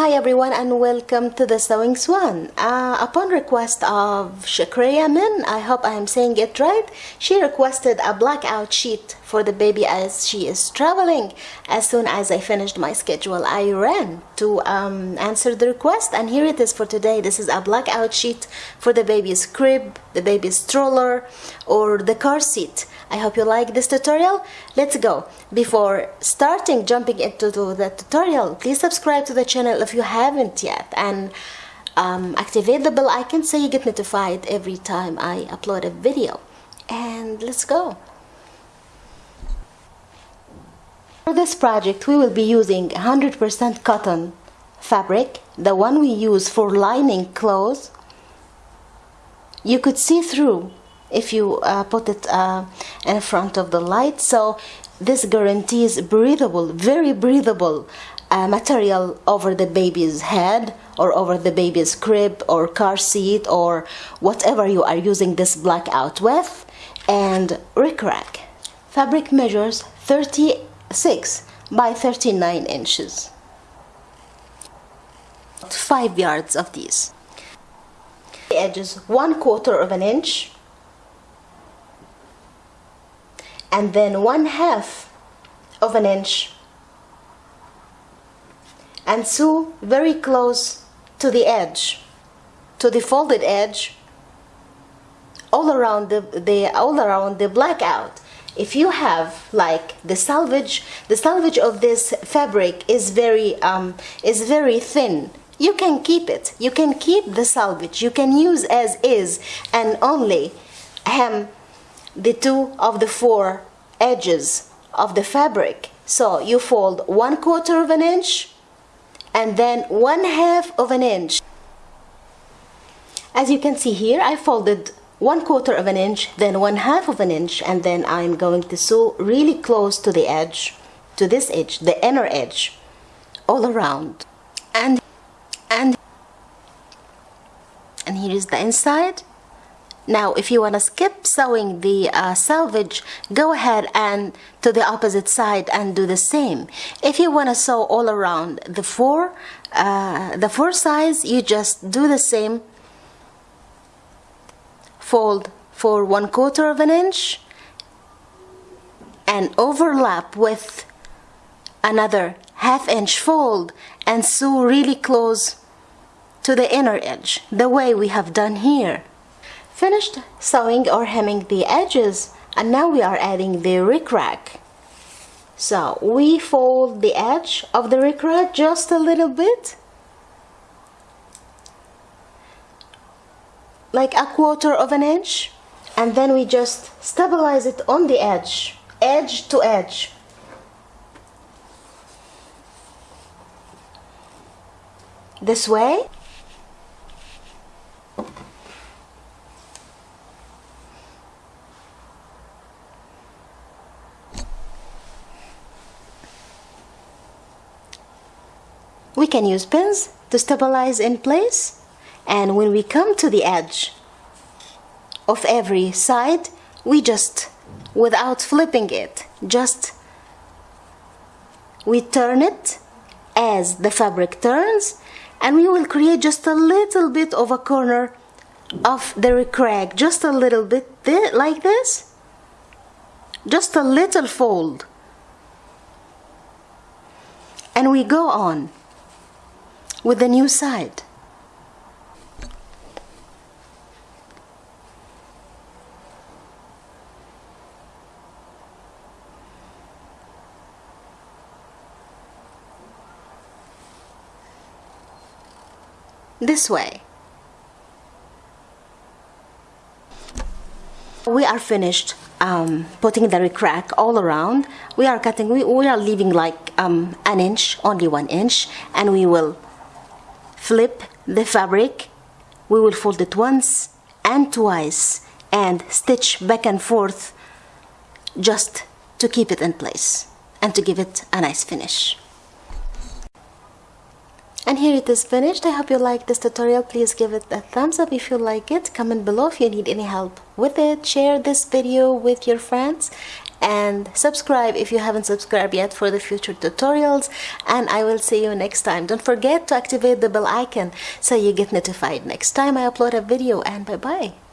Hi everyone and welcome to the Sewing Swan. Uh, upon request of Shakreya Min, I hope I am saying it right, she requested a blackout sheet for the baby as she is traveling. As soon as I finished my schedule, I ran to um, answer the request and here it is for today. This is a blackout sheet for the baby's crib, the baby's stroller or the car seat. I hope you like this tutorial. Let's go. Before starting jumping into the tutorial, please subscribe to the channel if you haven't yet and um, activate the bell icon so you get notified every time I upload a video. And let's go. For this project, we will be using 100% cotton fabric, the one we use for lining clothes. You could see through if you uh, put it uh, in front of the light so this guarantees breathable very breathable uh, material over the baby's head or over the baby's crib or car seat or whatever you are using this blackout with and rickrack. Fabric measures 36 by 39 inches. 5 yards of these. The edges one quarter of an inch. And then one half of an inch and sew very close to the edge to the folded edge all around the, the all around the blackout. If you have like the selvage the selvage of this fabric is very um, is very thin you can keep it. You can keep the selvage. You can use as is and only hem the two of the four edges of the fabric. So you fold one quarter of an inch and then one half of an inch. As you can see here, I folded one quarter of an inch, then one half of an inch, and then I'm going to sew really close to the edge, to this edge, the inner edge, all around. And, and, and here is the inside now if you want to skip sewing the uh, selvage go ahead and to the opposite side and do the same. If you want to sew all around the four uh, the four sides you just do the same fold for one quarter of an inch and overlap with another half inch fold and sew really close to the inner edge the way we have done here Finished sewing or hemming the edges and now we are adding the rickrack. So we fold the edge of the rickrack just a little bit like a quarter of an inch and then we just stabilize it on the edge edge to edge this way we can use pins to stabilize in place and when we come to the edge of every side we just without flipping it just we turn it as the fabric turns and we will create just a little bit of a corner of the rickrack just a little bit like this just a little fold. And we go on with the new side. This way. We are finished um, putting the rickrack all around. We are cutting, we, we are leaving like um, an inch, only one inch, and we will flip the fabric. We will fold it once and twice and stitch back and forth just to keep it in place and to give it a nice finish. And here it is finished. I hope you like this tutorial. Please give it a thumbs up if you like it. Comment below if you need any help with it. Share this video with your friends and subscribe if you haven't subscribed yet for the future tutorials. And I will see you next time. Don't forget to activate the bell icon so you get notified next time I upload a video. And bye bye